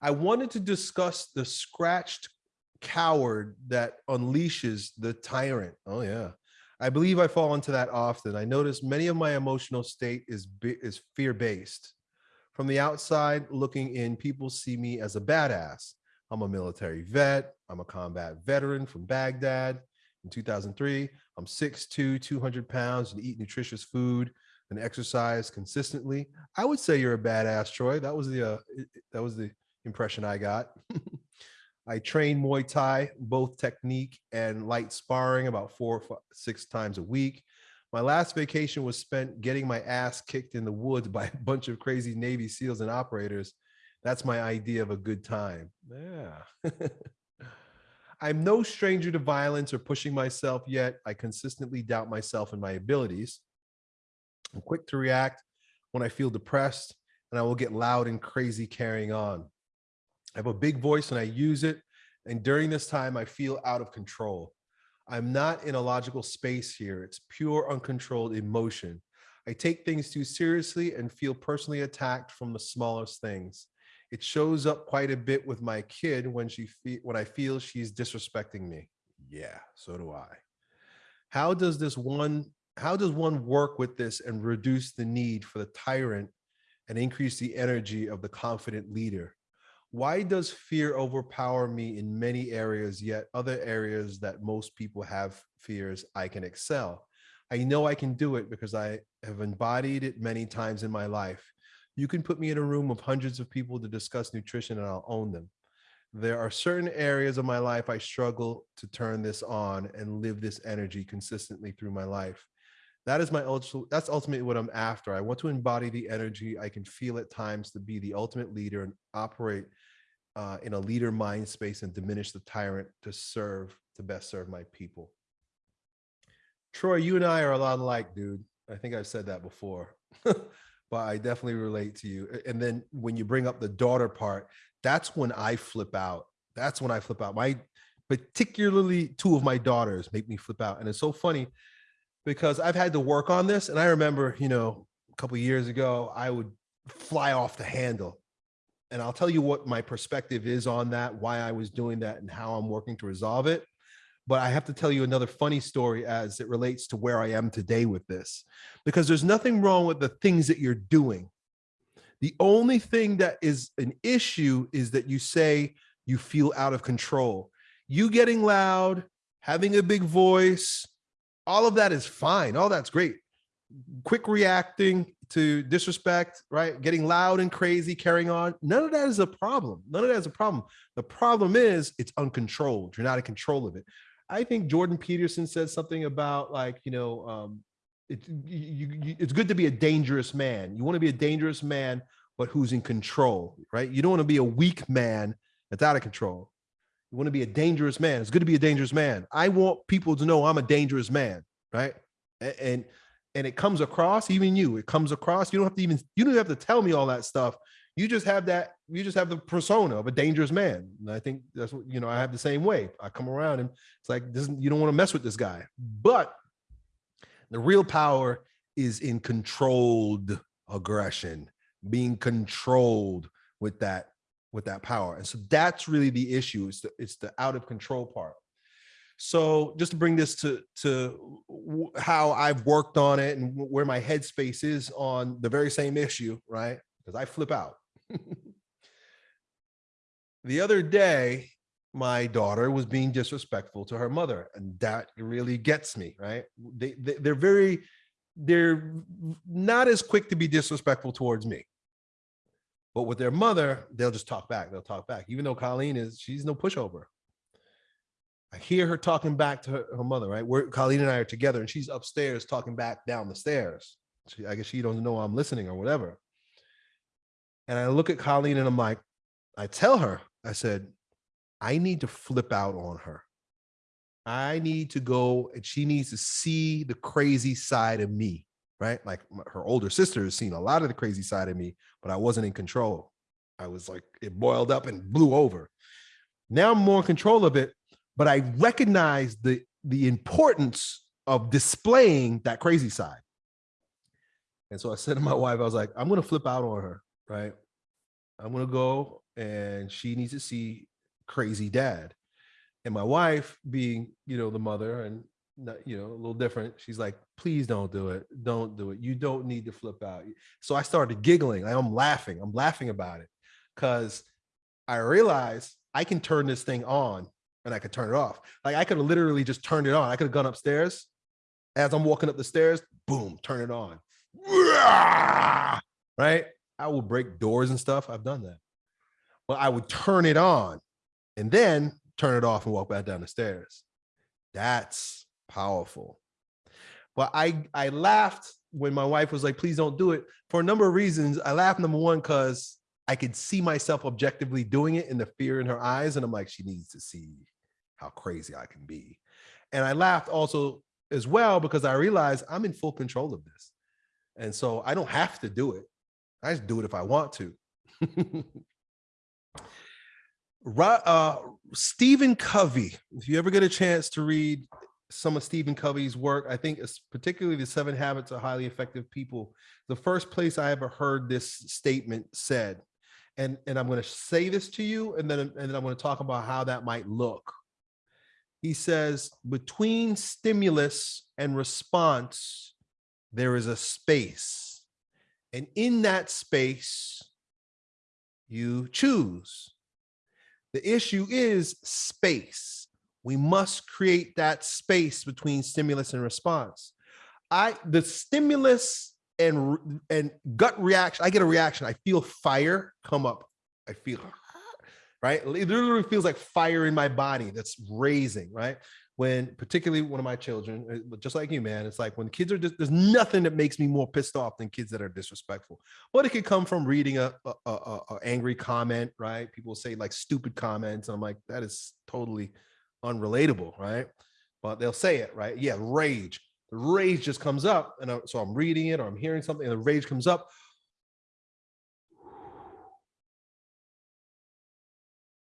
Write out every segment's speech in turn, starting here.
I wanted to discuss the scratched coward that unleashes the tyrant. Oh yeah. I believe I fall into that often. I notice many of my emotional state is is fear-based. From the outside looking in, people see me as a badass. I'm a military vet. I'm a combat veteran from Baghdad in 2003. I'm 6'2", 200 pounds and eat nutritious food and exercise consistently. I would say you're a badass, Troy. That was the uh, that was the impression I got. I train Muay Thai, both technique and light sparring about four or six times a week. My last vacation was spent getting my ass kicked in the woods by a bunch of crazy Navy SEALs and operators. That's my idea of a good time. Yeah. I'm no stranger to violence or pushing myself yet. I consistently doubt myself and my abilities. I'm quick to react when I feel depressed and I will get loud and crazy carrying on. I have a big voice and I use it. And during this time, I feel out of control. I'm not in a logical space here. It's pure uncontrolled emotion. I take things too seriously and feel personally attacked from the smallest things. It shows up quite a bit with my kid when she when I feel she's disrespecting me. Yeah, so do I. How does this one how does one work with this and reduce the need for the tyrant and increase the energy of the confident leader? Why does fear overpower me in many areas, yet other areas that most people have fears, I can excel? I know I can do it because I have embodied it many times in my life. You can put me in a room of hundreds of people to discuss nutrition and I'll own them. There are certain areas of my life I struggle to turn this on and live this energy consistently through my life that is my ultimate that's ultimately what i'm after. I want to embody the energy. I can feel at times to be the ultimate leader and operate uh, in a leader mind space and diminish the tyrant to serve to best serve my people. Troy you and i are a lot alike dude. I think i've said that before but i definitely relate to you. And then when you bring up the daughter part that's when i flip out. That's when i flip out. My particularly two of my daughters make me flip out. And it's so funny because I've had to work on this. And I remember, you know, a couple years ago, I would fly off the handle. And I'll tell you what my perspective is on that, why I was doing that and how I'm working to resolve it. But I have to tell you another funny story as it relates to where I am today with this, because there's nothing wrong with the things that you're doing. The only thing that is an issue is that you say you feel out of control. You getting loud, having a big voice, all of that is fine. All that's great. Quick reacting to disrespect, right? Getting loud and crazy, carrying on. None of that is a problem. None of that is a problem. The problem is it's uncontrolled. You're not in control of it. I think Jordan Peterson said something about like, you know, um, it, you, you, it's good to be a dangerous man. You want to be a dangerous man, but who's in control, right? You don't want to be a weak man that's out of control. You want to be a dangerous man. It's good to be a dangerous man. I want people to know I'm a dangerous man, right? And and it comes across, even you, it comes across. You don't have to even you don't have to tell me all that stuff. You just have that, you just have the persona of a dangerous man. And I think that's what you know, I have the same way. I come around and it's like this, you don't want to mess with this guy. But the real power is in controlled aggression, being controlled with that with that power. And so that's really the issue. It's the, it's the out of control part. So just to bring this to, to how I've worked on it and where my headspace is on the very same issue, right? Because I flip out. the other day, my daughter was being disrespectful to her mother and that really gets me, right? They, they, they're very, they're not as quick to be disrespectful towards me. But with their mother, they'll just talk back. They'll talk back, even though Colleen is, she's no pushover. I hear her talking back to her, her mother, right? Where Colleen and I are together and she's upstairs talking back down the stairs. She, I guess she doesn't know I'm listening or whatever. And I look at Colleen and I'm like, I tell her, I said, I need to flip out on her. I need to go and she needs to see the crazy side of me right? Like her older sister has seen a lot of the crazy side of me, but I wasn't in control. I was like, it boiled up and blew over. Now I'm more in control of it, but I recognize the, the importance of displaying that crazy side. And so I said to my wife, I was like, I'm going to flip out on her, right? I'm going to go and she needs to see crazy dad. And my wife, being you know the mother and you know a little different, she's like, please don't do it, don't do it. You don't need to flip out. So I started giggling. Like I'm laughing. I'm laughing about it because I realized I can turn this thing on and I could turn it off. Like I could have literally just turned it on. I could have gone upstairs. As I'm walking up the stairs, boom, turn it on. Right? I will break doors and stuff. I've done that. But I would turn it on and then turn it off and walk back down the stairs. That's powerful. But I I laughed when my wife was like, please don't do it for a number of reasons. I laughed number one, because I could see myself objectively doing it in the fear in her eyes. And I'm like, she needs to see how crazy I can be. And I laughed also as well because I realized I'm in full control of this. And so I don't have to do it. I just do it if I want to. uh, Stephen Covey, if you ever get a chance to read some of Stephen Covey's work, I think it's particularly the seven habits of highly effective people. The first place I ever heard this statement said, and, and I'm going to say this to you, and then, and then I'm going to talk about how that might look. He says, between stimulus and response, there is a space. And in that space, you choose. The issue is space. We must create that space between stimulus and response. I the stimulus and and gut reaction. I get a reaction. I feel fire come up. I feel right. It literally feels like fire in my body that's raising. Right when particularly one of my children, uh, just like you, man, it's like when kids are just there's nothing that makes me more pissed off than kids that are disrespectful. But it could come from reading a, a, a, a angry comment, right? People say like stupid comments, I'm like that is totally unrelatable, right? But they'll say it, right? Yeah, rage the rage just comes up and I, so i'm reading it or i'm hearing something and the rage comes up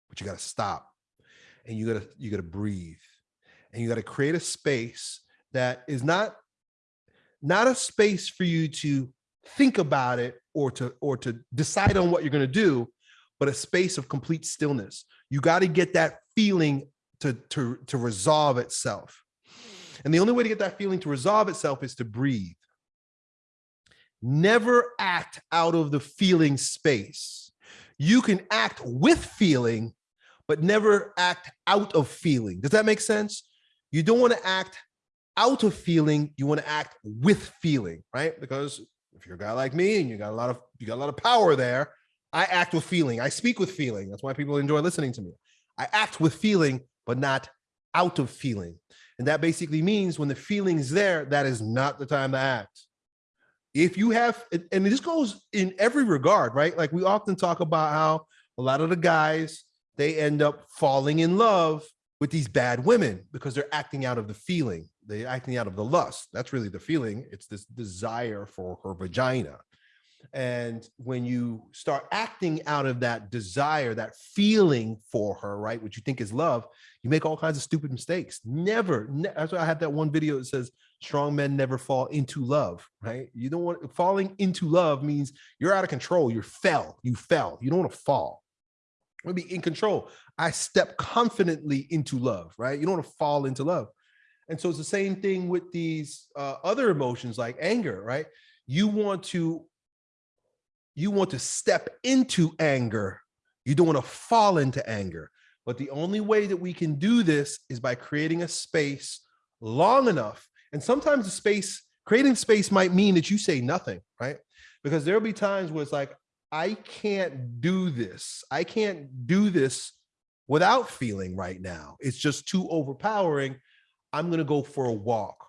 but you got to stop and you got to you got to breathe and you got to create a space that is not not a space for you to think about it or to or to decide on what you're going to do but a space of complete stillness you got to get that feeling to to to resolve itself and the only way to get that feeling to resolve itself is to breathe. Never act out of the feeling space. You can act with feeling, but never act out of feeling. Does that make sense? You don't want to act out of feeling, you want to act with feeling, right? Because if you're a guy like me and you got a lot of you got a lot of power there, I act with feeling. I speak with feeling. That's why people enjoy listening to me. I act with feeling, but not out of feeling. And that basically means when the feeling's there, that is not the time to act. If you have, and this goes in every regard, right? Like we often talk about how a lot of the guys, they end up falling in love with these bad women because they're acting out of the feeling. They're acting out of the lust. That's really the feeling. It's this desire for her vagina. And when you start acting out of that desire, that feeling for her, right, which you think is love, you make all kinds of stupid mistakes. Never. Ne that's why I had that one video that says strong men never fall into love, right? You don't want falling into love means you're out of control. You fell. You fell. You don't want to fall. I want to be in control. I step confidently into love, right? You don't want to fall into love. And so it's the same thing with these uh, other emotions like anger, right? You want to you want to step into anger. You don't want to fall into anger. But the only way that we can do this is by creating a space long enough. And sometimes the space, creating space might mean that you say nothing, right? Because there'll be times where it's like, I can't do this. I can't do this without feeling right now. It's just too overpowering. I'm going to go for a walk.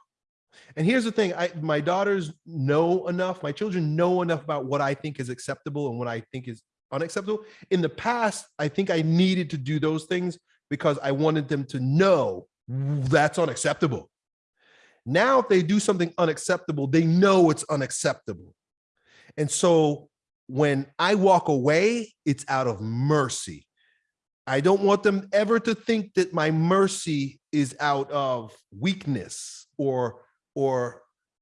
And here's the thing, I, my daughters know enough, my children know enough about what I think is acceptable and what I think is unacceptable. In the past, I think I needed to do those things because I wanted them to know that's unacceptable. Now, if they do something unacceptable, they know it's unacceptable. And so when I walk away, it's out of mercy. I don't want them ever to think that my mercy is out of weakness or or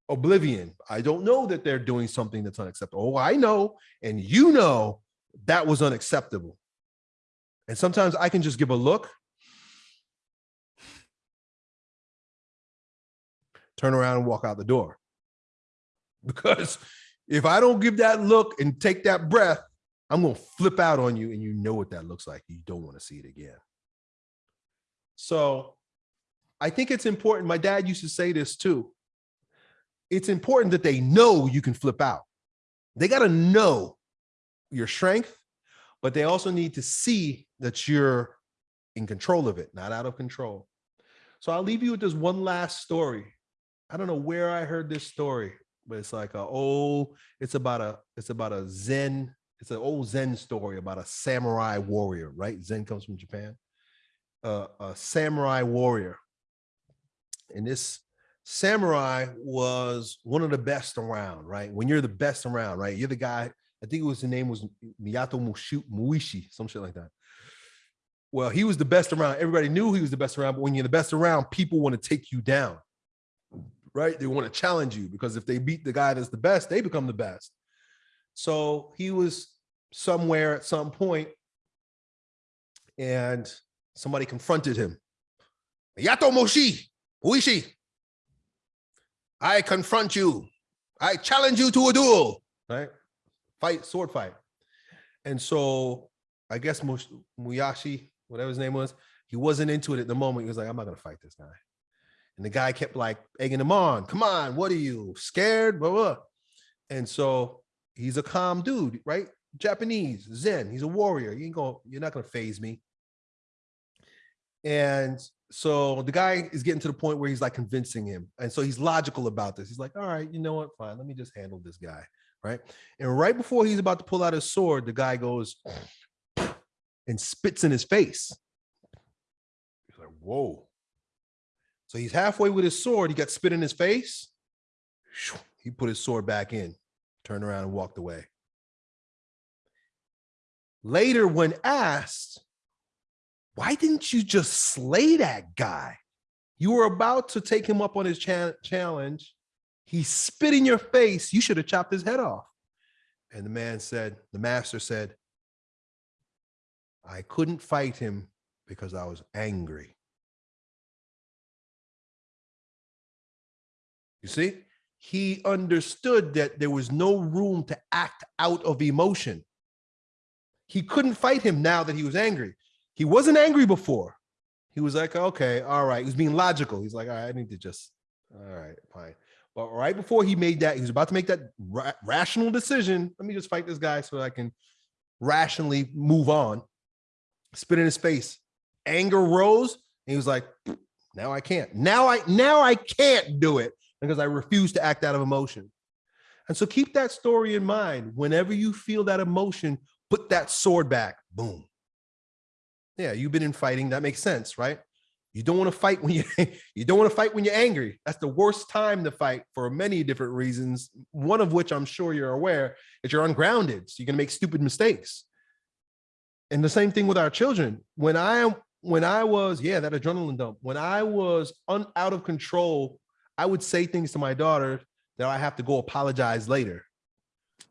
oblivion. I don't know that they're doing something that's unacceptable. Oh, I know, and you know that was unacceptable. And sometimes I can just give a look, turn around and walk out the door. Because if I don't give that look and take that breath, I'm going to flip out on you and you know what that looks like. You don't want to see it again. So I think it's important. My dad used to say this too. It's important that they know you can flip out. They got to know your strength, but they also need to see that you're in control of it, not out of control. So I'll leave you with this one last story. I don't know where I heard this story, but it's like a old, it's about a, it's about a Zen, it's an old Zen story about a samurai warrior, right? Zen comes from Japan. Uh, a samurai warrior. And this samurai was one of the best around, right? When you're the best around, right? You're the guy, I think it was the name was Miyato Muishi, some shit like that. Well, he was the best around. Everybody knew he was the best around, but when you're the best around, people want to take you down, right? They want to challenge you because if they beat the guy that's the best, they become the best. So he was somewhere at some point and somebody confronted him. Yato Moshi, Uishi, I confront you. I challenge you to a duel, right? Fight, sword fight. And so I guess Muyashi, whatever his name was, he wasn't into it at the moment. He was like, I'm not gonna fight this guy. And the guy kept like egging him on. Come on, what are you scared? Blah, blah. And so he's a calm dude, right? Japanese, Zen. He's a warrior. You ain't going, you're not gonna phase me. And so the guy is getting to the point where he's like convincing him. And so he's logical about this. He's like, all right, you know what? Fine, let me just handle this guy. Right. And right before he's about to pull out his sword, the guy goes and spits in his face. He's like, whoa. So he's halfway with his sword. He got spit in his face. He put his sword back in, turned around and walked away. Later, when asked, why didn't you just slay that guy? You were about to take him up on his cha challenge. He spit in your face. You should have chopped his head off. And the man said, the master said, I couldn't fight him because I was angry. You see, he understood that there was no room to act out of emotion. He couldn't fight him now that he was angry. He wasn't angry before. He was like, okay, all right. He was being logical. He's like, all right, I need to just, all right, fine. But right before he made that, he was about to make that ra rational decision. Let me just fight this guy so I can rationally move on. Spit in his face. Anger rose. And he was like, now I can't. Now I now I can't do it because I refuse to act out of emotion. And so keep that story in mind. Whenever you feel that emotion, put that sword back. Boom. Yeah, you've been in fighting. That makes sense, right? You don't want to fight when you you don't want to fight when you're angry. That's the worst time to fight for many different reasons. One of which I'm sure you're aware is you're ungrounded. So you're gonna make stupid mistakes. And the same thing with our children. When I when I was, yeah, that adrenaline dump, when I was un, out of control, I would say things to my daughter that I have to go apologize later.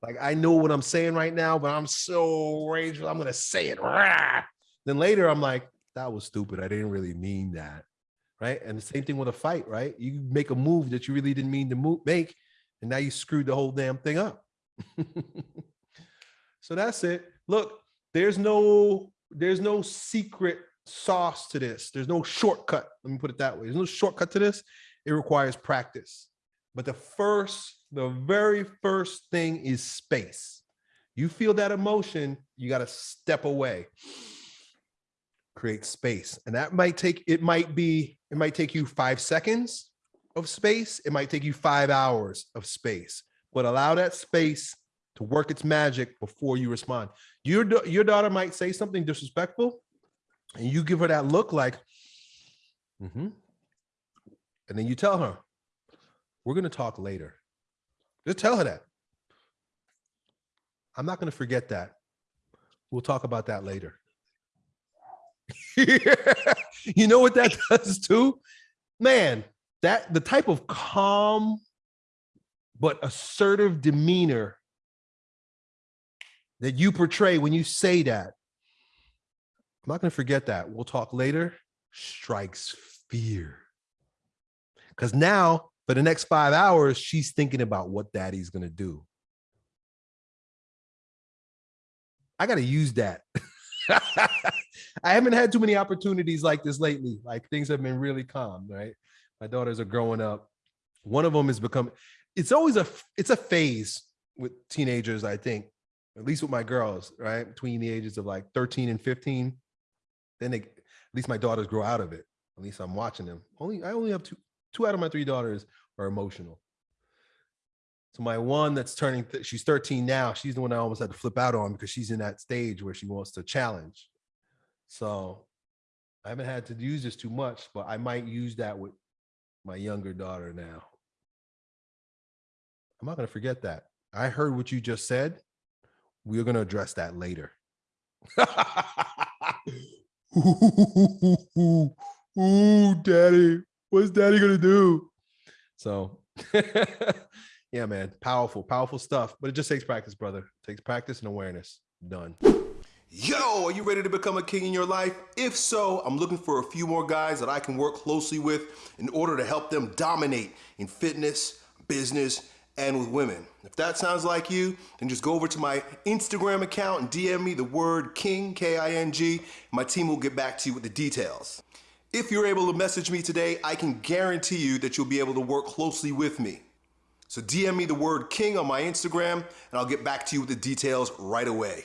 Like I know what I'm saying right now, but I'm so rageful. I'm gonna say it. Rah! Then later I'm like, that was stupid. I didn't really mean that. Right. And the same thing with a fight, right? You make a move that you really didn't mean to move, make, and now you screwed the whole damn thing up. so that's it. Look, there's no, there's no secret sauce to this. There's no shortcut. Let me put it that way. There's no shortcut to this. It requires practice. But the first, the very first thing is space. You feel that emotion, you got to step away create space. And that might take, it might be, it might take you five seconds of space. It might take you five hours of space, but allow that space to work its magic before you respond. Your, your daughter might say something disrespectful and you give her that look like, mm -hmm. and then you tell her, we're going to talk later. Just tell her that. I'm not going to forget that. We'll talk about that later. you know what that does too? Man, that the type of calm but assertive demeanor that you portray when you say that. I'm not going to forget that. We'll talk later. Strikes fear. Because now, for the next five hours, she's thinking about what daddy's going to do. I got to use that. I haven't had too many opportunities like this lately. Like things have been really calm, right? My daughters are growing up. One of them has become, it's always a, it's a phase with teenagers, I think, at least with my girls, right? Between the ages of like 13 and 15. Then they, at least my daughters grow out of it. At least I'm watching them. Only, I only have two, two out of my three daughters are emotional. So my one that's turning, th- she's 13 now. She's the one I almost had to flip out on because she's in that stage where she wants to challenge. So I haven't had to use this too much, but I might use that with my younger daughter now. I'm not going to forget that. I heard what you just said. We're going to address that later. ooh, ooh, daddy, what's daddy going to do? So, yeah, man, powerful, powerful stuff. But it just takes practice, brother. It takes practice and awareness. Done. Yo, are you ready to become a king in your life? If so, I'm looking for a few more guys that I can work closely with in order to help them dominate in fitness, business, and with women. If that sounds like you, then just go over to my Instagram account and DM me the word king, K-I-N-G. My team will get back to you with the details. If you're able to message me today, I can guarantee you that you'll be able to work closely with me. So DM me the word king on my Instagram and I'll get back to you with the details right away.